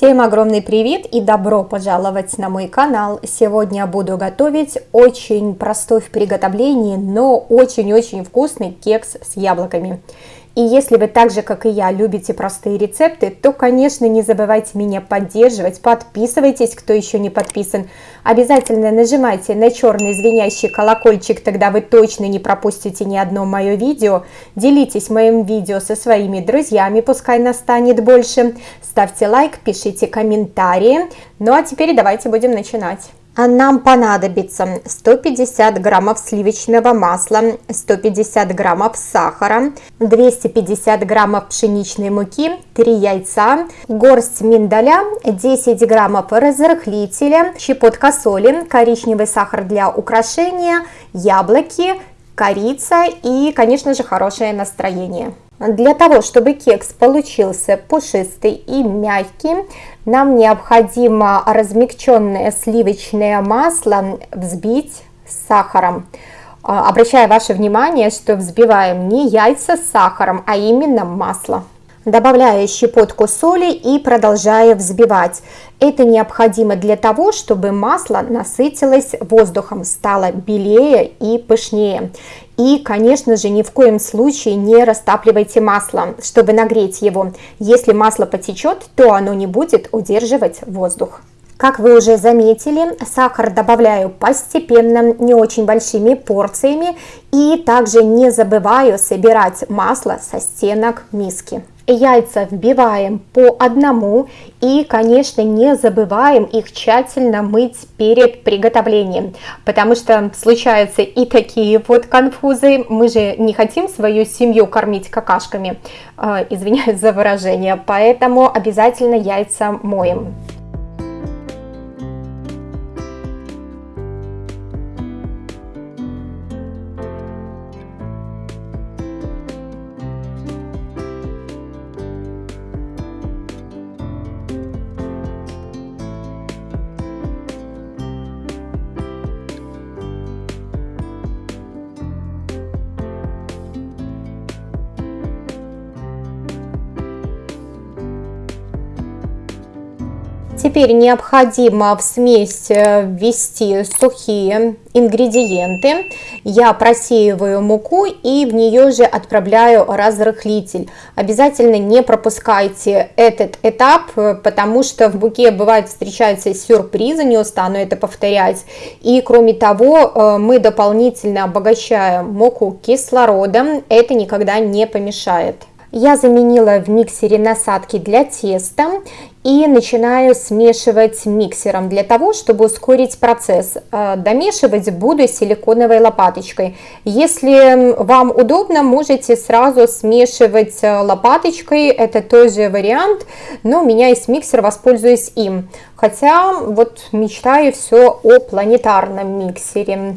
Всем огромный привет и добро пожаловать на мой канал. Сегодня буду готовить очень простой в приготовлении, но очень-очень вкусный кекс с яблоками. И если вы так же, как и я, любите простые рецепты, то, конечно, не забывайте меня поддерживать, подписывайтесь, кто еще не подписан. Обязательно нажимайте на черный звенящий колокольчик, тогда вы точно не пропустите ни одно мое видео. Делитесь моим видео со своими друзьями, пускай нас станет больше. Ставьте лайк, пишите комментарии. Ну а теперь давайте будем начинать. Нам понадобится 150 граммов сливочного масла, 150 граммов сахара, 250 граммов пшеничной муки, 3 яйца, горсть миндаля, 10 граммов разрыхлителя, щепотка соли, коричневый сахар для украшения, яблоки, корица и, конечно же, хорошее настроение. Для того, чтобы кекс получился пушистый и мягкий, нам необходимо размягченное сливочное масло взбить с сахаром. А, обращаю ваше внимание, что взбиваем не яйца с сахаром, а именно масло. Добавляю щепотку соли и продолжаю взбивать. Это необходимо для того, чтобы масло насытилось воздухом, стало белее и пышнее. И, конечно же, ни в коем случае не растапливайте масло, чтобы нагреть его. Если масло потечет, то оно не будет удерживать воздух. Как вы уже заметили, сахар добавляю постепенно, не очень большими порциями. И также не забываю собирать масло со стенок миски. Яйца вбиваем по одному и, конечно, не забываем их тщательно мыть перед приготовлением, потому что случаются и такие вот конфузы. Мы же не хотим свою семью кормить какашками, э, извиняюсь за выражение, поэтому обязательно яйца моем. Теперь необходимо в смесь э, ввести сухие ингредиенты. Я просеиваю муку и в нее же отправляю разрыхлитель. Обязательно не пропускайте этот этап, потому что в муке бывает встречаются сюрпризы, не устану это повторять. И кроме того, э, мы дополнительно обогащаем муку кислородом, это никогда не помешает. Я заменила в миксере насадки для теста и начинаю смешивать миксером для того, чтобы ускорить процесс. Э, домешивать буду силиконовой лопаточкой. Если вам удобно, можете сразу смешивать э, лопаточкой, это тоже вариант, но у меня есть миксер, воспользуюсь им. Хотя вот мечтаю все о планетарном миксере.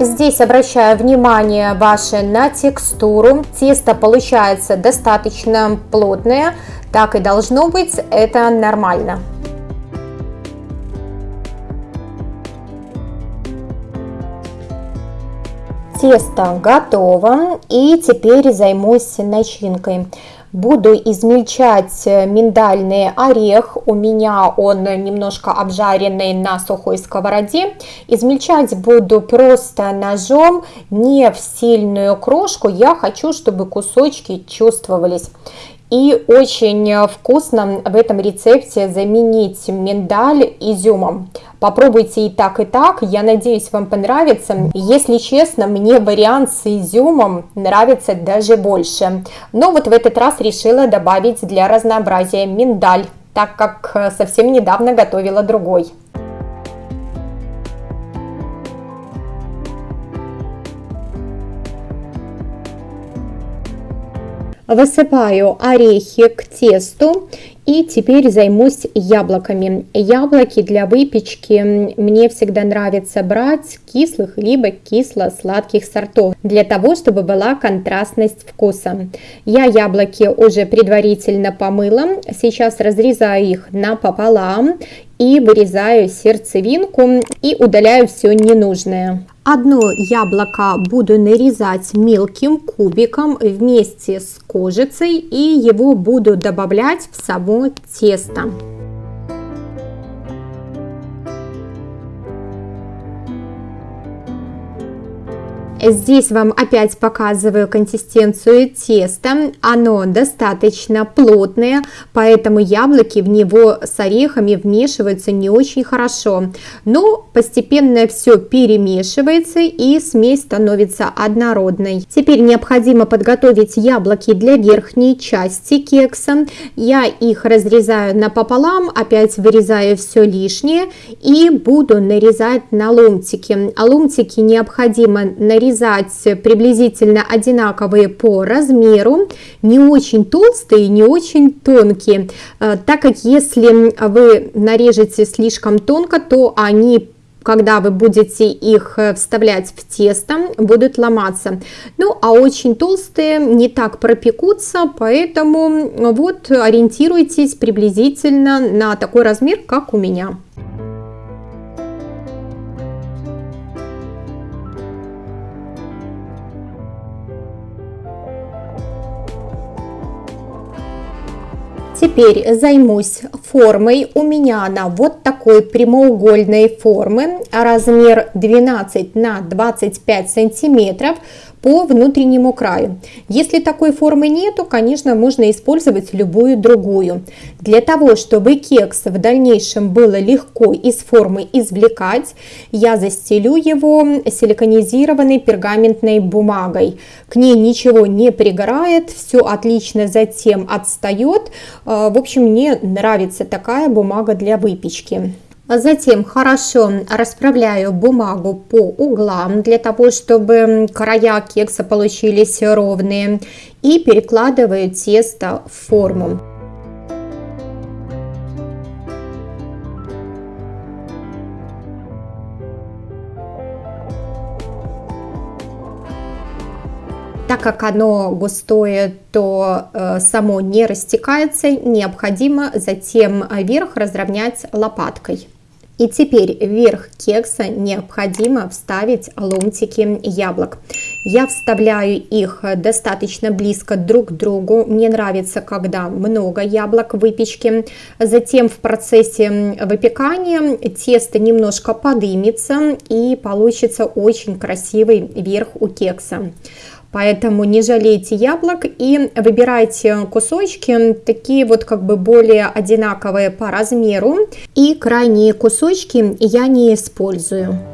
Здесь обращаю внимание ваше на текстуру. Тесто получается достаточно плотное, так и должно быть, это нормально. Тесто готово и теперь займусь начинкой. Буду измельчать э, миндальный орех, у меня он немножко обжаренный на сухой сковороде. Измельчать буду просто ножом, не в сильную крошку, я хочу, чтобы кусочки чувствовались. И очень вкусно в этом рецепте заменить миндаль изюмом. Попробуйте и так, и так. Я надеюсь, вам понравится. Если честно, мне вариант с изюмом нравится даже больше. Но вот в этот раз решила добавить для разнообразия миндаль, так как совсем недавно готовила другой. Высыпаю орехи к тесту и теперь займусь яблоками. Яблоки для выпечки мне всегда нравится брать кислых либо кисло-сладких сортов, для того, чтобы была контрастность вкуса. Я яблоки уже предварительно помыла, сейчас разрезаю их напополам и вырезаю сердцевинку и удаляю все ненужное. Одно яблоко буду нарезать мелким кубиком вместе с кожицей и его буду добавлять в тесто. Здесь вам опять показываю консистенцию теста. Оно достаточно плотное, поэтому яблоки в него с орехами вмешиваются не очень хорошо. Но постепенно все перемешивается и смесь становится однородной. Теперь необходимо подготовить яблоки для верхней части кекса. Я их разрезаю напополам, опять вырезаю все лишнее и буду нарезать на ломтики. А ломтики необходимо нарезать нарезать приблизительно одинаковые по размеру, не очень толстые, не очень тонкие, э, так как если вы нарежете слишком тонко, то они когда вы будете их э, вставлять в тесто, будут ломаться. Ну, а очень толстые не так пропекутся, поэтому вот ориентируйтесь приблизительно на такой размер, как у меня. Теперь займусь формой. У меня она вот такой прямоугольной формы, размер 12 на 25 сантиметров по внутреннему краю. Если такой формы нету, конечно, можно использовать любую другую. Для того, чтобы кекс в дальнейшем было легко из формы извлекать, я застелю его силиконизированной пергаментной бумагой. К ней ничего не пригорает, все отлично затем отстает. А, в общем, мне нравится такая бумага для выпечки. Затем хорошо расправляю бумагу по углам, для того, чтобы края кекса получились ровные. И перекладываю тесто в форму. Так как оно густое, то э, само не растекается, необходимо затем верх разровнять лопаткой. И теперь вверх кекса необходимо вставить ломтики яблок. Я вставляю их достаточно близко друг к другу. Мне нравится, когда много яблок в выпечке. Затем в процессе выпекания тесто немножко подымется и получится очень красивый верх у кекса. Поэтому не жалейте яблок и выбирайте кусочки, такие вот как бы более одинаковые по размеру. И крайние кусочки я не использую.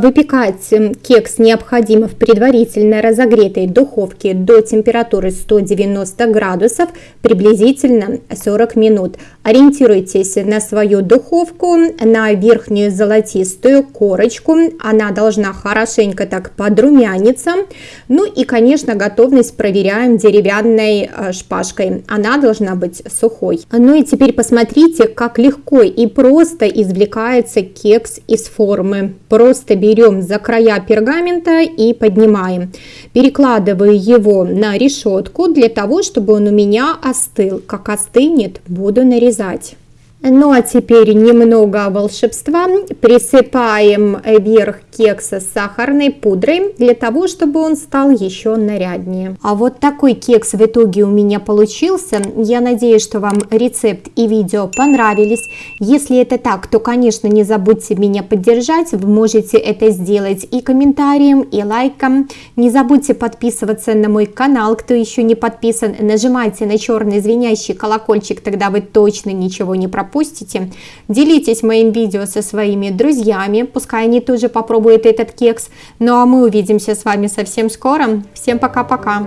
Выпекать кекс необходимо в предварительно разогретой духовке до температуры 190 градусов приблизительно 40 минут. Ориентируйтесь на свою духовку, на верхнюю золотистую корочку. Она должна хорошенько так подрумяниться. Ну и, конечно, готовность проверяем деревянной э, шпажкой. Она должна быть сухой. Ну и теперь посмотрите, как легко и просто извлекается кекс из формы. Просто берем за края пергамента и поднимаем. Перекладываю его на решетку для того, чтобы он у меня остыл. Как остынет, буду нарезать. Ну а теперь немного волшебства. Присыпаем верх кекса с сахарной пудрой для того, чтобы он стал еще наряднее. А вот такой кекс в итоге у меня получился. Я надеюсь, что вам рецепт и видео понравились. Если это так, то, конечно, не забудьте меня поддержать. Вы можете это сделать и комментарием, и лайком. Не забудьте подписываться на мой канал, кто еще не подписан. Нажимайте на черный звенящий колокольчик, тогда вы точно ничего не пропустите. Делитесь моим видео со своими друзьями, пускай они тоже попробуют этот кекс. Ну а мы увидимся с вами совсем скоро. Всем пока-пока!